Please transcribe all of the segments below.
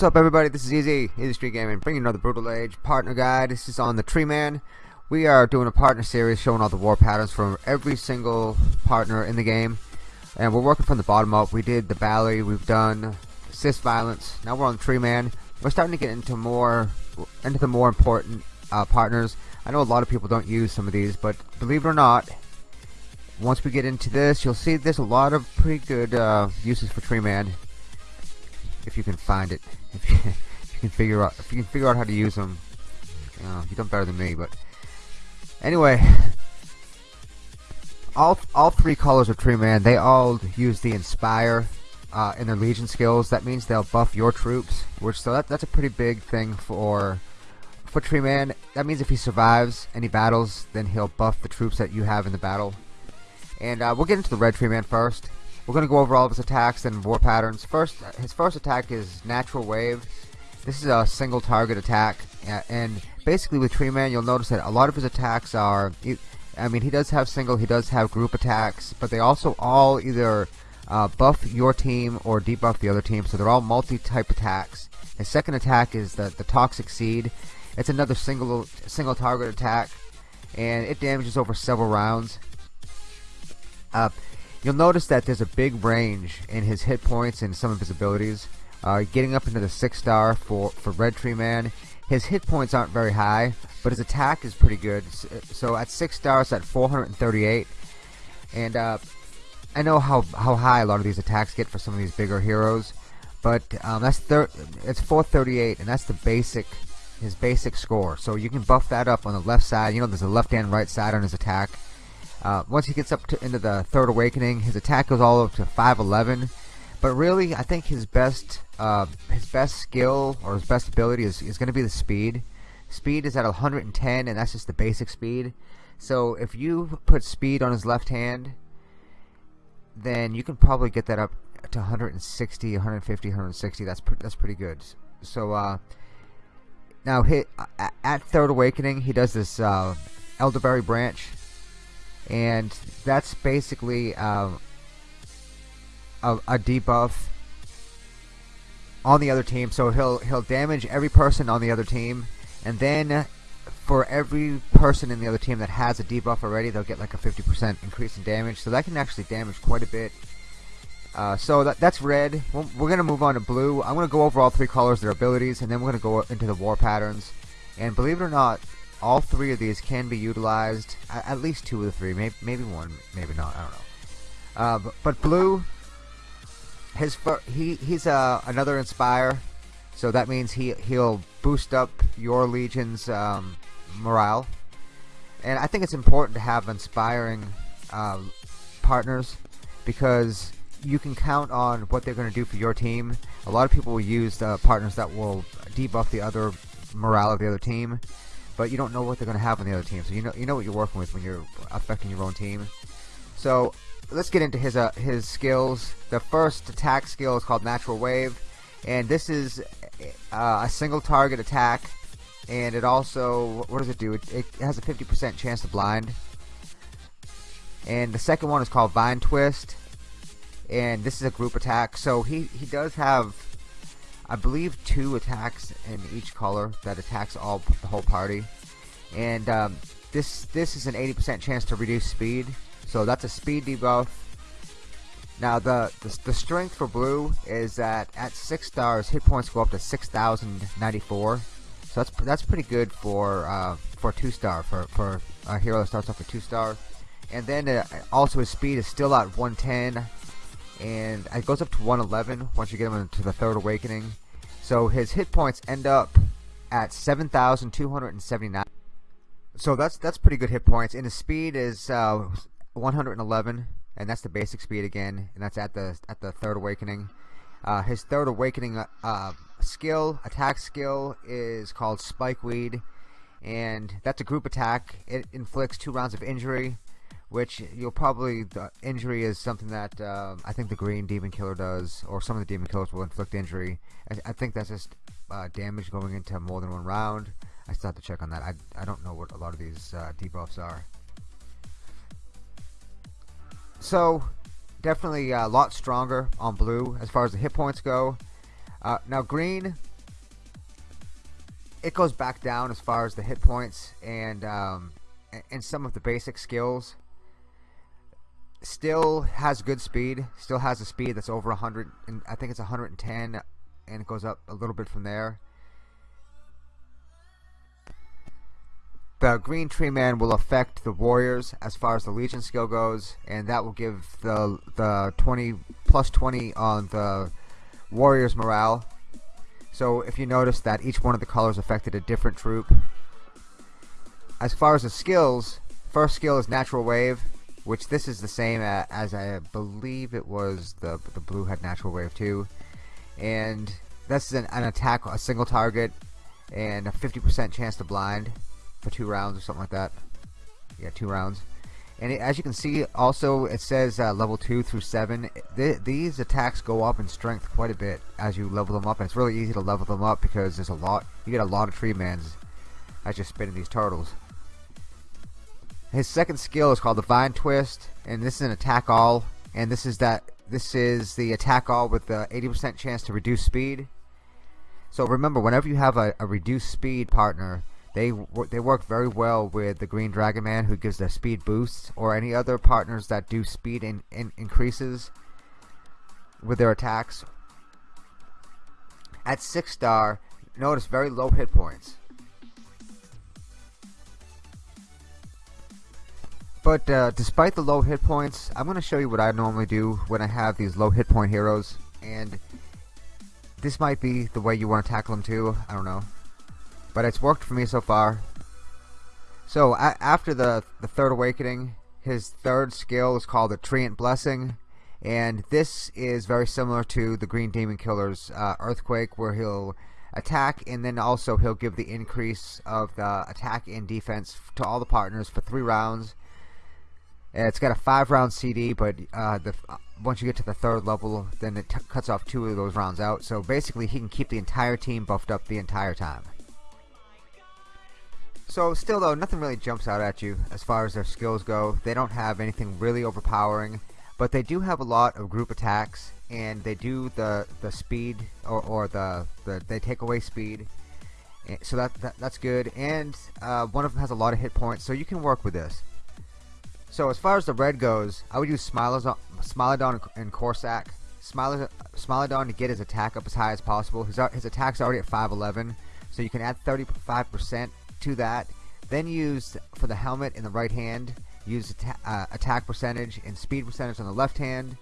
What's up everybody, this is Easy, Street Gaming, bringing another Brutal Age partner guide. This is on the Tree Man. We are doing a partner series showing all the war patterns from every single partner in the game. And we're working from the bottom up. We did the Bally, we've done Cis Violence, now we're on Tree Man. We're starting to get into more, into the more important uh, partners. I know a lot of people don't use some of these, but believe it or not, once we get into this, you'll see there's a lot of pretty good uh, uses for Tree Man if you can find it. If you, if you, can figure out if you can figure out how to use them, you know, you've done better than me. But anyway, all all three colors of Tree Man, they all use the Inspire uh, in their Legion skills. That means they'll buff your troops, which so that that's a pretty big thing for for Tree Man. That means if he survives any battles, then he'll buff the troops that you have in the battle. And uh, we'll get into the Red Tree Man first. We're going to go over all of his attacks and war patterns. First, his first attack is Natural Wave. This is a single target attack, and basically with Tree Man, you'll notice that a lot of his attacks are. I mean, he does have single, he does have group attacks, but they also all either uh, buff your team or debuff the other team, so they're all multi-type attacks. His second attack is the the Toxic Seed. It's another single single target attack, and it damages over several rounds. Uh, You'll notice that there's a big range in his hit points and some of his abilities. Uh, getting up into the 6 star for, for Red Tree Man. His hit points aren't very high, but his attack is pretty good. So at 6 stars at 438. And uh, I know how, how high a lot of these attacks get for some of these bigger heroes. But um, that's it's 438 and that's the basic his basic score. So you can buff that up on the left side. You know there's a left and right side on his attack. Uh, once he gets up to, into the third awakening, his attack goes all up to 511. But really, I think his best uh, his best skill or his best ability is, is going to be the speed. Speed is at 110, and that's just the basic speed. So if you put speed on his left hand, then you can probably get that up to 160, 150, 160. That's pre that's pretty good. So uh, now hit at third awakening, he does this uh, elderberry branch and that's basically um, a, a debuff on the other team. So he'll he'll damage every person on the other team, and then for every person in the other team that has a debuff already, they'll get like a 50% increase in damage. So that can actually damage quite a bit. Uh, so that, that's red. We're going to move on to blue. I'm to go over all three colors, their abilities, and then we're going to go into the war patterns. And believe it or not, all three of these can be utilized. At least two of the three, maybe, maybe one, maybe not. I don't know. Uh, but, but, blue, his he he's uh, another inspire, so that means he he'll boost up your legion's um, morale. And I think it's important to have inspiring uh, partners because you can count on what they're going to do for your team. A lot of people will use uh, partners that will debuff the other morale of the other team but you don't know what they're going to have on the other team. So you know you know what you're working with when you're affecting your own team. So let's get into his uh, his skills. The first attack skill is called Natural Wave, and this is uh, a single target attack. And it also, what does it do? It, it has a 50% chance to blind. And the second one is called Vine Twist, and this is a group attack. So he he does have I believe two attacks in each color that attacks all the whole party. And um, this this is an 80% chance to reduce speed. So that's a speed debuff. Now the, the, the strength for blue is that at six stars hit points go up to 6,094 so that's that's pretty good for uh, for two star for for a hero that starts off with two star. And then uh, also his speed is still at 110 and it goes up to 111 once you get him into the third awakening. So his hit points end up at 7,279 so that's that's pretty good hit points and his speed is uh, 111 and that's the basic speed again and that's at the at the third awakening. Uh, his third awakening uh, uh skill attack skill is called spikeweed and that's a group attack. It inflicts two rounds of injury which you'll probably the injury is something that uh, I think the green demon killer does or some of the demon killers will inflict injury. I, I think that's just uh, damage going into more than one round. I still have to check on that. I, I don't know what a lot of these uh, debuffs are. So definitely a lot stronger on blue as far as the hit points go. Uh, now green, it goes back down as far as the hit points and um, and some of the basic skills. Still has good speed. Still has a speed that's over 100. And I think it's 110, and it goes up a little bit from there. The green tree man will affect the warriors as far as the legion skill goes, and that will give the the 20 plus 20 on the warriors morale. So if you notice that each one of the colors affected a different troop. As far as the skills, first skill is natural wave, which this is the same as I believe it was the the blue had natural wave 2 and this is an, an attack a single target and a 50% chance to blind for two rounds or something like that. Yeah, two rounds. And it, as you can see, also it says uh, level two through seven. These attacks go up in strength quite a bit as you level them up, and it's really easy to level them up because there's a lot. You get a lot of tree mans as you're spinning these turtles. His second skill is called the Vine Twist, and this is an attack all. And this is that. This is the attack all with the 80% chance to reduce speed. So remember, whenever you have a, a reduced speed partner, they they work very well with the Green Dragon Man who gives the speed boosts or any other partners that do speed in, in increases with their attacks. At 6 star, notice very low hit points. But uh, despite the low hit points, I'm going to show you what I normally do when I have these low hit point heroes. And this might be the way you want to tackle them too. I don't know but it's worked for me so far. So after the the third awakening, his third skill is called the Treant Blessing, and this is very similar to the Green Demon Killer's uh, Earthquake, where he'll attack and then also he'll give the increase of the attack and defense to all the partners for three rounds. And it's got a five round CD, but uh, the, uh, once you get to the third level, then it cuts off two of those rounds out. So basically, he can keep the entire team buffed up the entire time. So still though, nothing really jumps out at you as far as their skills go. They don't have anything really overpowering, but they do have a lot of group attacks, and they do the the speed or, or the, the they take away speed. Eh, so that, that that's good, and uh, one of them has a lot of hit points, so you can work with this. So as far as the red goes, I would use Smilodon, and Corsac. Smilodon to get his attack up as high as possible. His, his attack's already at 511, so you can add 35% to that. Then use for the helmet in the right hand, use uh, attack percentage and speed percentage on the left hand.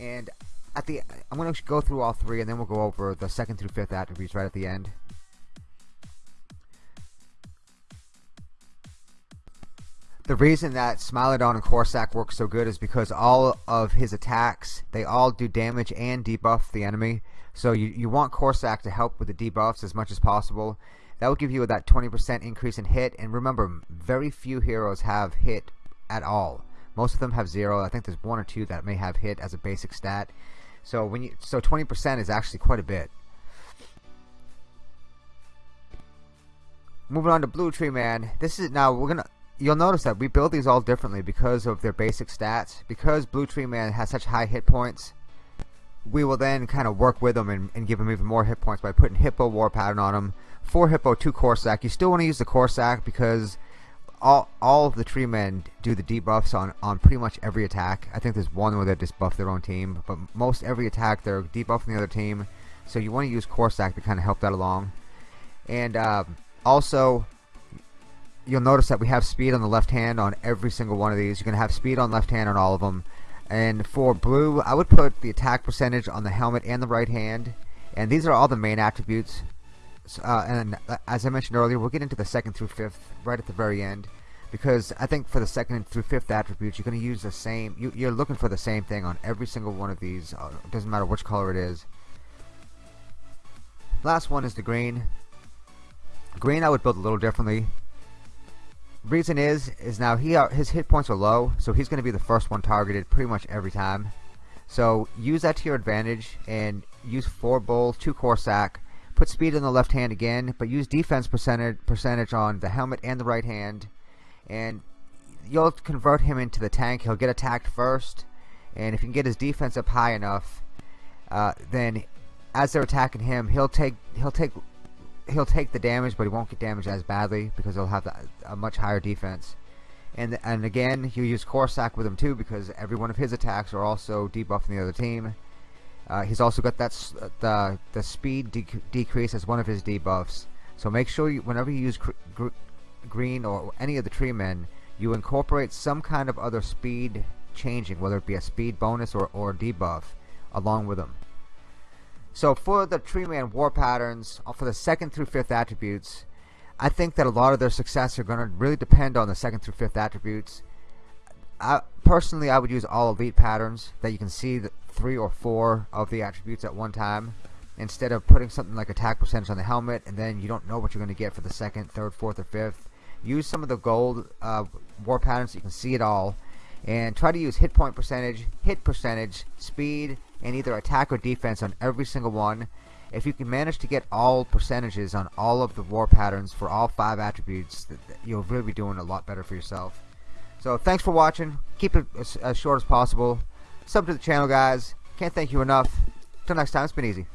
And at the I'm going to go through all three and then we'll go over the second through fifth attributes right at the end. The reason that Smilodon and Corsac work so good is because all of his attacks, they all do damage and debuff the enemy. So you, you want Corsac to help with the debuffs as much as possible. That will give you that 20% increase in hit. And remember, very few heroes have hit at all. Most of them have zero. I think there's one or two that may have hit as a basic stat. So when you so 20% is actually quite a bit. Moving on to Blue Tree Man. This is now we're gonna. You'll notice that we build these all differently because of their basic stats. Because Blue Tree Man has such high hit points, we will then kind of work with them and, and give them even more hit points by putting Hippo War Pattern on them. for Hippo to Corsac. You still want to use the Corsac because all all of the tree men do the debuffs on on pretty much every attack. I think there's one where they just buff their own team, but most every attack they're debuffing the other team. So you want to use Corsac to kind of help that along. And uh, also, you'll notice that we have speed on the left hand on every single one of these. You're going to have speed on left hand on all of them. And for blue, I would put the attack percentage on the helmet and the right hand. And these are all the main attributes uh, and uh, as I mentioned earlier, we'll get into the second through fifth right at the very end, because I think for the second through fifth attributes, you're going to use the same. You, are looking for the same thing on every single one of these. Uh, it doesn't matter which color it is. Last one is the green. Green, I would build a little differently. Reason is, is now he uh, his hit points are low, so he's going to be the first one targeted pretty much every time. So use that to your advantage and use four bull, two Corsac, Put speed in the left hand again, but use defense percentage percentage on the helmet and the right hand, and you'll convert him into the tank. He'll get attacked first, and if you can get his defense up high enough, uh, then as they're attacking him, he'll take he'll take he'll take the damage, but he won't get damaged as badly because he'll have a much higher defense. And and again, you use Corsac with him too because every one of his attacks are also debuffing the other team. Uh, he's also got that the the speed de decrease as one of his debuffs. So make sure you, whenever you use gr green or any of the tree men, you incorporate some kind of other speed changing, whether it be a speed bonus or or debuff, along with them. So for the tree man war patterns, uh, for the second through fifth attributes, I think that a lot of their success are going to really depend on the second through fifth attributes. I, personally, I would use all elite patterns that you can see three or four of the attributes at one time instead of putting something like attack percentage on the helmet and then you don't know what you're going to get for the second, third, fourth, or fifth. Use some of the gold uh, war patterns so you can see it all and try to use hit point percentage, hit percentage, speed, and either attack or defense on every single one if you can manage to get all percentages on all of the war patterns for all five attributes, you'll really be doing a lot better for yourself. So thanks for watching. Keep it as, as short as possible. Sub to the channel, guys. Can't thank you enough. Till next time, it's been easy.